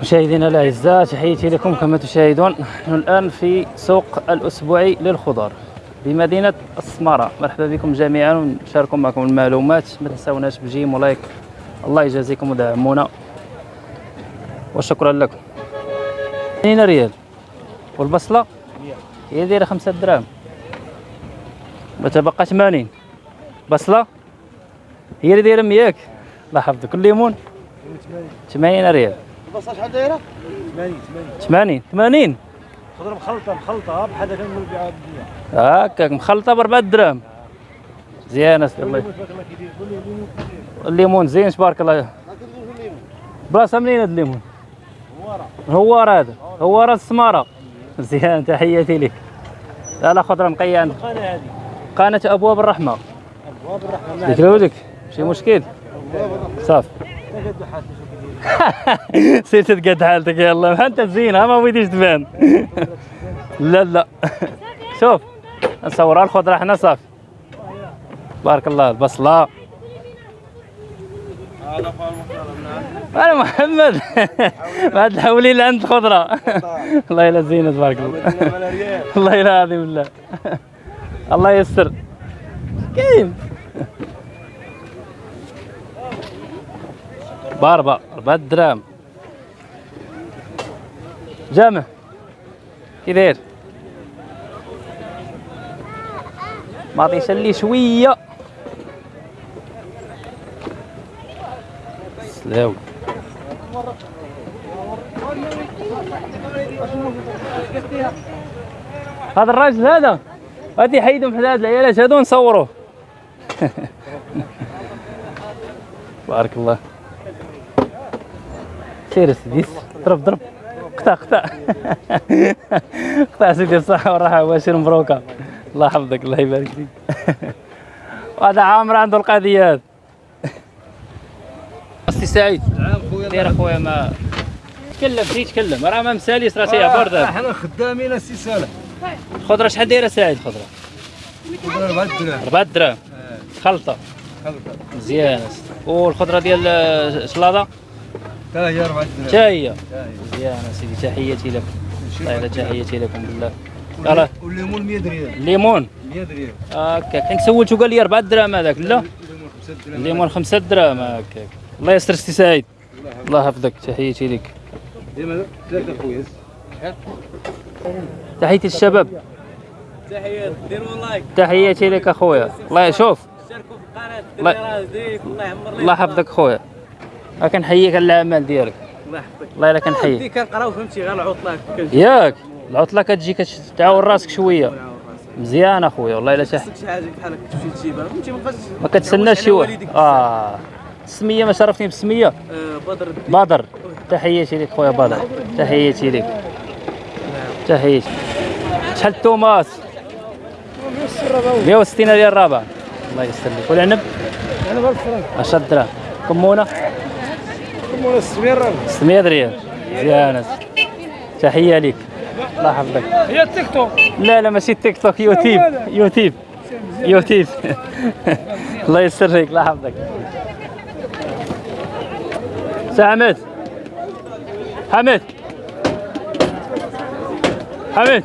مشاهدينا الأعزاء تحياتي لكم كما تشاهدون. نحن الآن في سوق الاسبوعي للخضار بمدينة السماره مرحبا بكم جميعا ونشارك معكم المعلومات. ما تنساوناش بجيم ولايك الله يجازيكم ودعمونا. وشكرا لكم. 80 ريال. والبصلة؟ هي دايرة 5 دراهم. وتبقى 80 بصلة؟ هي اللي دايرة 100 الله يحفظك الليمون 80 ريال. البصل شحال دايره 80 80 80 80 خضرة مخلطة مخلطة بحال هكا نبيعها بالدنيا هكاك مخلطه ب 4 دراهم مزيانه سيدي الله الليمون زين تبارك الله بلاصة منين هذا الليمون؟ هوار هذا. هوار السمارة. مزيان تحياتي لك. لا لا خضرة نقيه عندك القناة هذه؟ قناة أبواب الرحمة. أبواب الرحمة. ديك لودك ماشي مشكل؟ صافي سير تتقد حالتك يلا. انت زينه ما بغيتيش تبان. لا لا. شوف نصورها الخضره حنا صافي بارك الله البصلة. أنا محمد. ما تحولي لي عند الخضره الله يلا زينة تبارك الله. الله يلا العظيم بالله. الله يسر كاين باربع أربعة دراهم جامع. كي داير ما عطيش لي شوية. سلاوي هذا الراجل هذا؟ غادي يحيدهم حدا هاد العيالات هادو نصوروه بارك الله. سير سيدي ضرب ضرب قطع قطع. قطع سيدي الصحة والراحة واشر مبروكة. الله يحفظك الله يبارك فيك. وهذا عامر عنده القضيات. أستي سعيد. دير أخويا ما تكلم شي تكلم. راه ما مساليش راه تيعبر دابا أحنا خدامين السي سالم. الخضرة شحال دايرة سعيد خضرة؟ 4 دراهم. 4 دراهم. خلطة. خلطة. مزيان. والخضرة ديال الشلاضة تا هي 4 دراهم حتى هي تا هي. مزيان سيدي تحياتي لك. يلا تحياتي لكم بالله. يلا. والليمون 100 ريال الليمون 100 ريال هكاك حيت سولته قال لي؟ 4 دراهم هذاك. لا. الليمون 5 دراهم. الليمون 5 دراهم. هكاك الله يستر سي سعيد. الله يحفظك. تحياتي لك. ديما ثلاثة خويا تحياتي للشباب تحيات ديروا like تحياتي لك أخويا. الله يشوف. شاركوا في القناه الله- يعمر يحفظك خويا ها كنحييك على الأعمال ديالك. الله يحفظك. الله يلا كنحييك دي كنقراو فهمتي؟ غير العطلة ياك العطلة كتجي كتعاون راسك شوية. مزيان أخويا والله إلا شي حاجة بحال هكا تمشي تجيبها فهمتي ما بقاش ما كتسناش شي واحد. آه. السميه ما شرفتني بالسميه آه، بدر الدين. بدر. تحياتي لك خويا بدر. تحياتي لك. تحياتي. شحال التوماس 160 ريال الرابع الله يستر لك والعنب؟ أنا ب 1000 فرنك 10 دراهم كمونة؟ كمونا 600 ريال 600 ريال مزيان تحية لك الله يحفظك. هي التيك توك. لا لا ماشي تيك توك يوتيوب. يوتيوب. يوتيوب. الله يستر لك الله يحفظك. سي حمد حمد حمد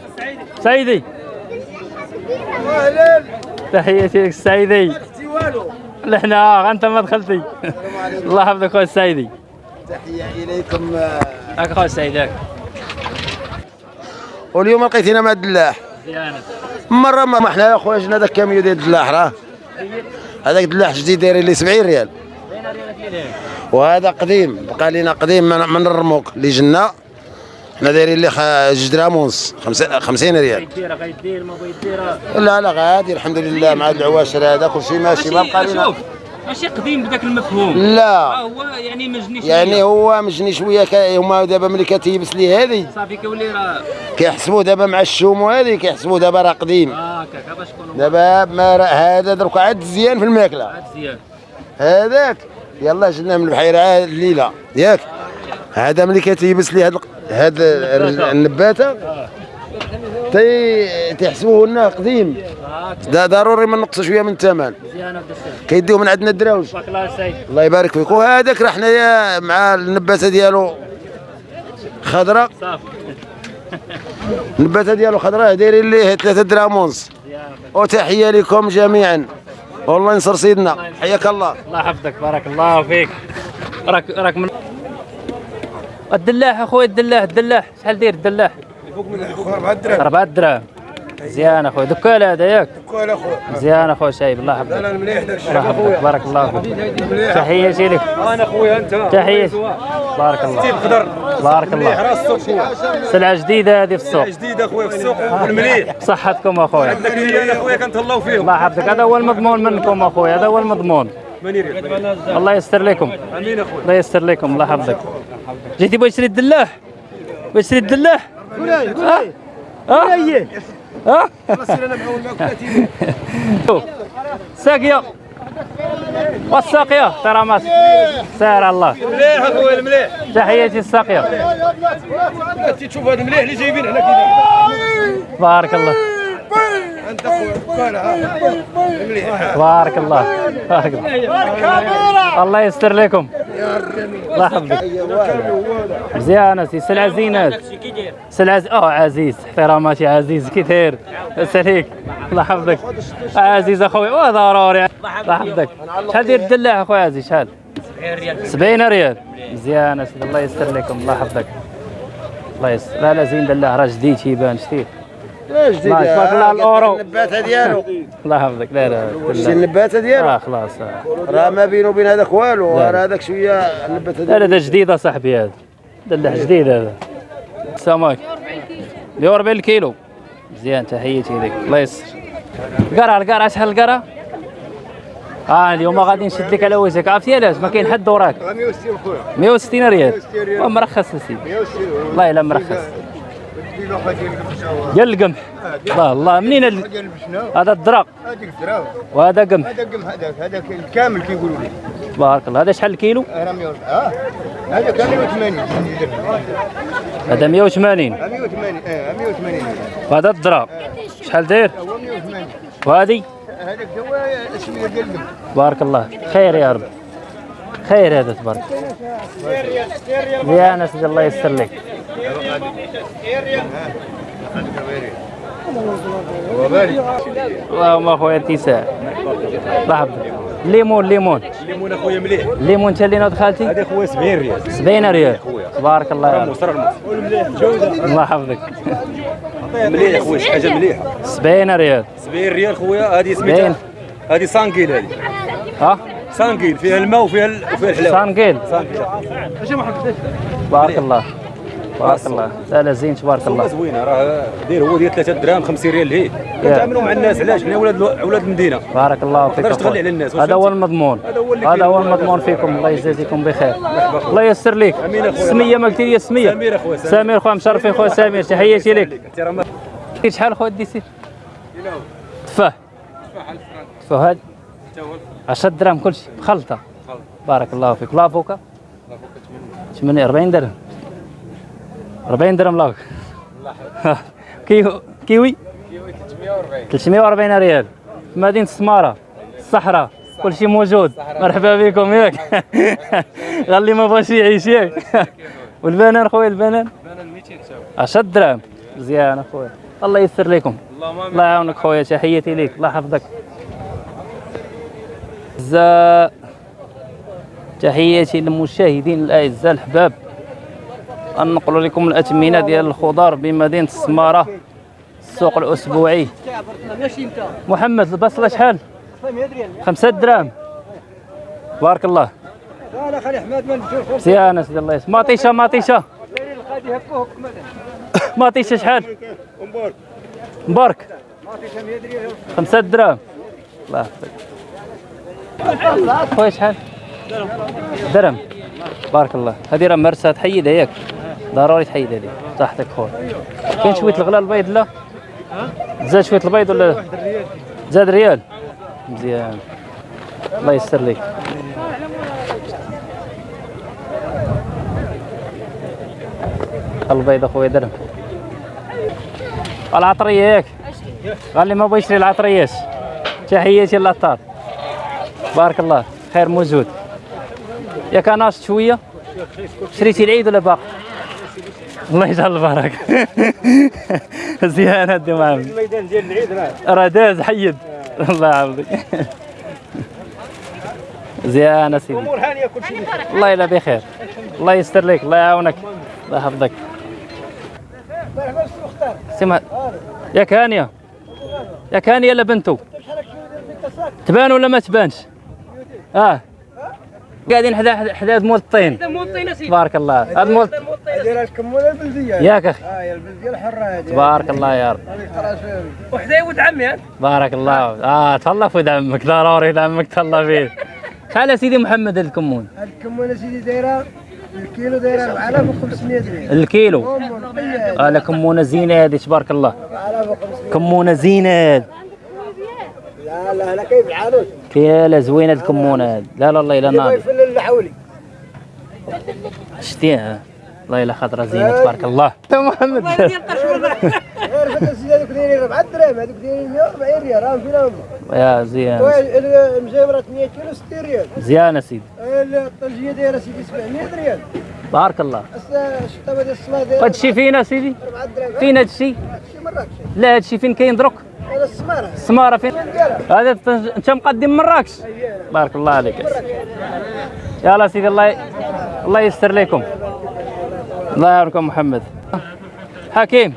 أهلا تحياتي لك السيدي أختي والو. لحنا أنت ما دخلتي. الله يحفظك خويا السيدي تحية إليكم هاك خويا السيدي هاك واليوم لقيتينا مع الدلاح مرة ما حنا يا خويا جنا داك كاميو ديال الدلاح راه. هذاك الدلاح جديد داير لي 70 ريال. وهذا قديم بقى لينا قديم من, الرموق اللي جنا حنا دايرين ليه خ- جوج درهم ونص خمسة- 50 ريال لا لا غادي الحمد لله مع العواشر هذا كل شيء ماشي ما بقى لينا. ماشي قديم بداك المفهوم. لا. هو يعني مجني شوية. يعني هو مجني شوية هما دابا ملي كتيبس لي هذه. صافي كيولي راه كيحسبوا دابا مع الشوم وهذه كيحسبوا دابا راه قديم. هكاك هذا شكون دابا ما راه هذا درك عاد مزيان في الماكلة. عاد زياد هذاك. يلا جبنا من البحيرة الليلة. ياك. هذا ملي كتيبس لي هاد هاد النباتة. تي تيحسبوه لنا قديم. دا ضروري ما نقص شوية من الثمن. كيديو من عندنا الدراوج. الله يبارك فيك. وهذاك راه حنايا مع النباتة ديالو خضراء النباتة ديالو خضراء دايرين ليه 3 دراهم ونص. وتحية لكم جميعا. والله ينصر سيدنا. حياك الله. الله يحفظك. بارك الله فيك. راك راك من الدلاح اخويا الدلاح. الدلاح. شحال داير الدلاح؟ فوق من الاخوان 4 دراهم 4 دراهم مزيان اخويا دكال هذا ياك كل اخويا مزيان اخويا شايب الله يحفظك أنا مليح داك الله يحفظك بارك الله فيك تحياتي لك أنا اخويا أنت. تحياتي بارك الله خضر. بارك الله راس السوق سلعة جديدة هذه في السوق. جديد اخويا في السوق والمليح. بصحتكم اخويا عندك أنا اخويا كنتهلاو فيهم. الله يحفظك. هذا هو المضمون منكم اخويا هذا هو المضمون. الله يستر لكم. أمين اخويا الله يستر لكم. الله يحفظك. جيتي بغيت تشري الدلاح بغيت تشري الدلاح ها؟ ها؟ ها؟ شوف. ساقية. والساقية ترى ما سير الله. مليح اخويا المليح تحياتي الساقية انت تشوف هذا المليح اللي جايبين حنا كذا بارك الله. أنت اخويا بارك الله. بارك الله. الله يستر لكم. الله يحفظك مزيانة سي سلعة زينات سلعة ز- آه عزيز احتراماتي عزيز كي داير عليك الله يحفظك عزيز اخويا واه ضروري. الله يحفظك شحال داير الدلاع اخويا عزيز؟ شحال؟ 70 ريال. مزيانة سيدي الله يستر لكم الله يحفظك الله يستر لا لا زين دلاع راه جديد تيبان شتيه جديد تبارك الله الأورو. النباتة ديالو الله يحفظك. لا لا شتي دلاع. النباتة ديالو آه خلاص. آه. راه ما بينه وبين هذاك والو. لا. راه هذاك شوية النباتة لا ديالو لا ده جديد اصاحبي هذا. دلع جديد هذا. السمك 140 الكيلو مزيان تحياتي لك. الله يسر. القرعة القرعة شحال القرعة؟ آه اليوم غادي نشد لك على وجهك عرفتي علاش ما كاين حد وراك. 160 خويا. 160 ريال. 160 ريال. ومرخص السيدي 160 والله إلا مرخص. كيلو ديال القمح الله الله. منين ال- هذا الدراق. هذيك الدراهم وهذا قمح. هذا قم هذاك هذاك الكامل كيقولوا لي. بارك الله. هذا شحال الكيلو؟ راه 100 آه. هذا كان 180 هذا 180 180 آه 180 وهذا الدراق. شحال داير؟ هو 180 وهذه؟ هذاك هو اسمه ديال القم بارك الله. خير يا رب. خير هذا تبارك يا ناس الله يستر لك. اللهم اخويا اتساع الله يحفظك ليمون. ليمون الليمون اخويا مليح. ليمون انت اللي نوض خالتي؟ هذا خويا 70 ريال 70 ريال تبارك الله. يا رب الله يحفظك. مليح خويا شي حاجة مليحة. 70 ريال 70 ريال خويا هذه. سميتها هذه sanguine هذه. ها؟ sanguine فيها الماء وفيها ال- وفيها الحلاوة. sanguine sanguine بارك الله. بارك الله. لا لا زين تبارك الله. زوينة راه داير هو ديال 3 دراهم 50 ريال ليه؟ كنتعاملوا مع الناس علاش؟ حنا ولاد أولاد المدينة. بارك الله فيك تغلي. على الناس، هذا هو؟ المضمون. هذا هو هذا. المضمون فيكم. الله يجازيكم بخير. الله يسر لك. السميه ما قلتي لي السميه سمير أخويا، سمير. سمير خويا مشرفين خويا سمير. تحياتي لك. احترامات شحال خويا ديسي تفاح تفاح هاد. 10 دراهم كلشي. خلطه بارك الله فيك. l'avocat 8 40 درهم. 40 درهم لاك كيو كيوي؟ 340 ريال. في مدينة السمارة الصحراء كل شيء موجود. مرحبا بكم ياك. غالي ما بغاش يعيش ياك. والبنان خويا البنان؟ 10 دراهم مزيان أخويا. الله يسر لكم. الله يعاونك خويا. تحياتي ليك. الله يحفظك. تحياتي للمشاهدين الأعزاء الحباب ننقل لكم الاثمنه ديال الخضار بمدينة السماره السوق الأسبوعي. محمد البصلة شحال؟ خمسة دراهم. بارك الله. لا خلي احمد ما نجوش مزيانه سيدي الله. يسلمك مطيشه مطيشه مطيشه شحال؟ مبارك. مبارك ما فيش 100 ريال خمسة دراهم. الله. يحفظك خويا شحال؟ درهم. بارك الله. هذه راه مرسى تحيدها ياك. ضروري تحيدها لي صحتك خويا. كاين شوية الغلا البيض لا؟ زاد شوية البيض ولا؟ زاد ريال. مزيان. الله يسر لك. البيض أخويا درهم. العطرية ياك قال لي ما بغى يشري العطريات تحياتي للعطار بارك الله. خير موجود. ياك ناشط شوية؟ شريتي العيد ولا باقي؟ الله يجعل البركة. زيان هدي محمد الميدان ديال العيد راه. راه داز حيد. الله يعوضك زيان سيدي. امور هانية كل شيء الله يلا بخير. الله يستر لك الله يعاونك. الله يحفظك. سمع ياك هانيه ياك هانيه لا بنتو تبان ولا ما تبانش؟ آه. قاعدين حدا حدا حدا مول الطين. تبارك الله. هذا مول دايره الكمونه البلدية؟ ياك أخي. آه البلدية الحرة هذه. تبارك الله يا رب. وحدة ولد عمي بارك الله آه تهلا في ولد عمك ضروري ولد عمك تهلا فيه شحال سيدي محمد الكمون. الكمونه سيدي دايرة؟ الكيلو دايرة 4500 ريال الكيلو. آه لا كمونة زينه هذه تبارك الله. 4500 كمونة زينه هذه لا لا لا كيف الحانوت يا لا زوينة الكمونة هذه. لا لا الله الا الحولي. شتيها. الله الا خضرة زينة تبارك الله. تا محمد يا زيان المجامره 100 كيلو 60 ريال. زيان سيدي. الطنجيه دايره سيدي 700 ريال. بارك الله. هادشي فين اسيدي فين هادشي لا هادشي فين كاين دروك؟ السمارة. السمارة فين؟ هذا انت مقدم مراكش بارك الله عليك. يلا سيدي الله الله يستر لكم الله يعاونكم محمد. حكيم.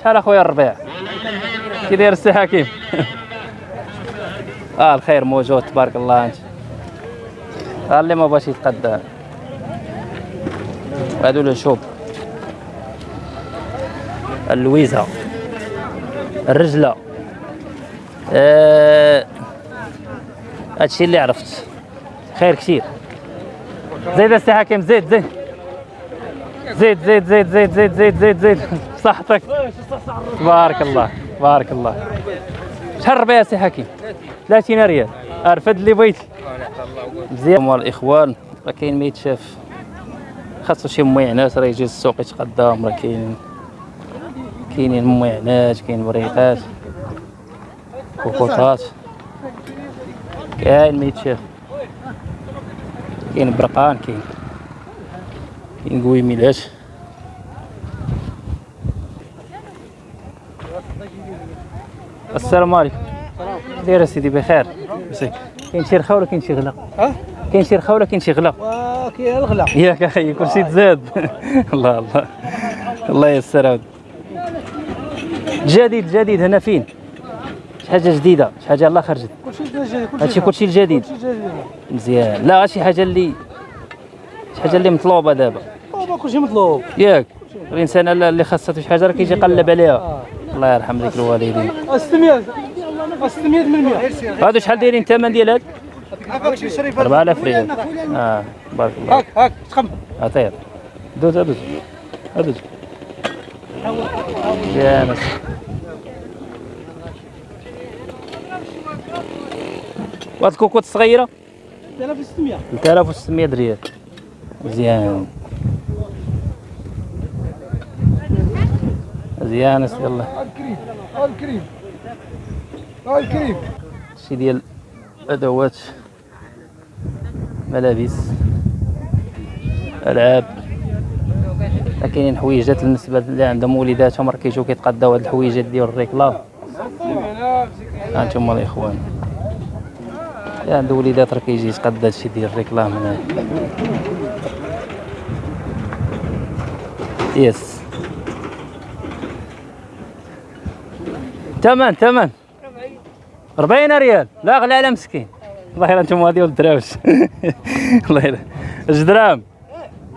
شحال اخويا الربيع؟ كي داير السي حكيم. آه الخير موجود تبارك الله أنت. آه اللي ما باش يتقدى هادو الشوب اللويزة. الرجلة. آه هادشي اللي عرفت. خير كثير. زيد السي حكيم زيد زيد. زيد زيد زيد زيد زيد زيد زيد زيد. صحتك. تبارك الله تبارك الله. شحال الربيع سي حكيم. 30 ريال أرفد اللي بغيتي مزيان. الاخوان راه كاين ما يتشاف خاصو شي مميعنات راه يجي السوق يتقدم راه كاين. كاينين مميعنات كاين بريقات كوكوطات. كاين ما يتشاف كاين برقان كاين كاين قويميلات السلام عليكم. داير سيدي بخير. مساك. كاين شي رخا ولا كاين شي غلا؟ ها؟ كاين شي رخا ولا كاين شي غلا؟ كاين الغلا ياك أخي كل شيء تزاد. الله الله. الله يسر عاود. جديد جديد. هنا فين؟ شي حاجة جديدة شي حاجة الله خرجت. كلشي جديد هادشي كلشي الجديد. كلشي جديد. مزيان. لا شي حاجة اللي شي حاجة اللي مطلوبة دابا. بابا كلشي مطلوب. ياك. الإنسان اللي خاصته شي حاجة راه كيجي يقلب عليها. الله يرحم ذيك الوالدين. 600 600 من 100 هادو شحال دايرين الثمن ديال هاد هاك شي شريف 4000 ريال. آه بارك الله هاك هاك تخم. عطير. دوز دوز. دوز. يا ناس. وهاد الكوكوط الصغيره 3600 3600 ريال. مزيان مزيان اسم الله. هاك كريم هاك كريم هاك كريم شي ديال ادوات ملابس ألعاب. كاينين حويجات بالنسبة اللي عندهم وليداتهم راه كيجيو كيتقداو هاد الحويجات ديال الريكلام. ها أنتم الاخوان اللي عنده وليدات راه كيجي يتقدى هادشي ديال الريكلام هنا يس تمن تمن. 40 ريال. لا غلا على مسكين. والله الا أنتم غادي ولد الا جوج دراهم؟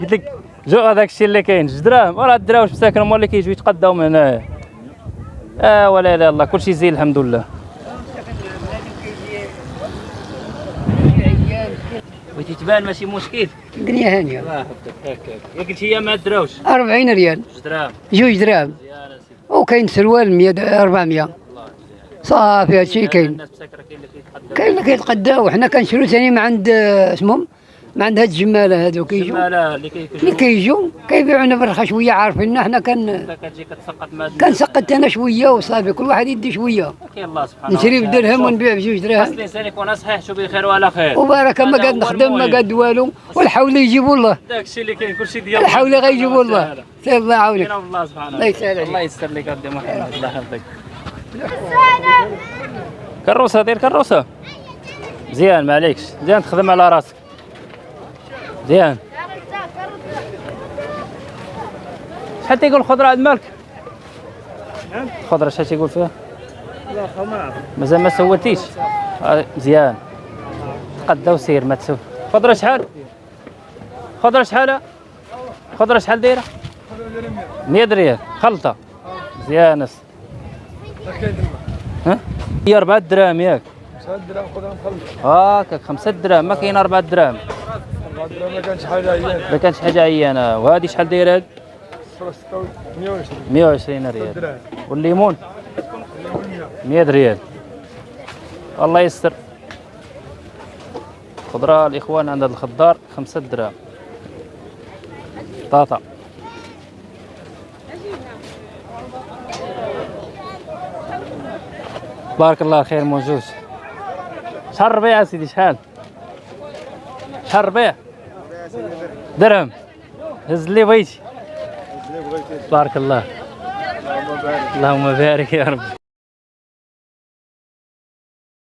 قلت لك جو هذاك الشيء اللي كاين. جوج دراهم؟ وراه الدراوش مساكن هما اللي كيجيو يتقداو من هنايا آه ولا إلا الله. كلشي زين الحمد لله. بغيتي تبان ماشي مشكل. الدنيا هانية. الله يحفظك هكاك يا قلت هي ما دراوش؟ 40 ريال. جوج دراهم. جوج دراهم. وكاين سروال 100 400 صافي هادشي كاين. كاين اللي كيتقداو. وحنا كنشرو ثاني من عند آه، اسمهم؟ عندها الجماله هذوك يجوا اللي كيجوا كيبيعونا برخا شوية عارفيننا حنا كان كنسقط أنا شوية وصافي كل واحد يدي شوية. كاين الله سبحانه نشري. بدرهم ونبيع بجوج خاص دراهم الانسان يكون صحيح شو بخير وعلى خير. وبارك ما هو نخدم ما. قاعد والو والحول يجيبوا الله داك الشيء اللي كاين كلشي ديال الحول غيجيبوا الله سير الله يعاونك. الله سبحانه الله يسهل عليك. الله يستر لك عبد محمد. الله يحفظك كروسة دير كروسة. مزيان ما عليكش. مزيان تخدم على راسك. مزيان. شحال تيقول الخضرة عند مالك؟ الخضرة شحال تيقول فيها؟ مازال ما سولتيش آه، مزيان. تقدى وسير ما تسول خضره شحال؟ خضره شحال؟ خضره شحال دايرة؟ 100 ريال خلطة. مزيان أس. ها؟ هي 4 دراهم ياك. 5 دراهم خذهم خلص هاكاك 5 دراهم. ما كاين 4 دراهم 4 دراهم. ما كانش حاجة عيان ما كانش حاجة عيانة. وهذه شحال دايرة هاد؟ 120 120 ريال. والليمون؟ 100 ريال. الله يستر. خضرة الإخوان عند الخضار 5 دراهم طاطا. بارك الله خير موجود. شحال الربيع سيدي شحال؟ شحال الربيع درهم. هز اللي بغيتي بارك الله. اللهم بارك يا رب.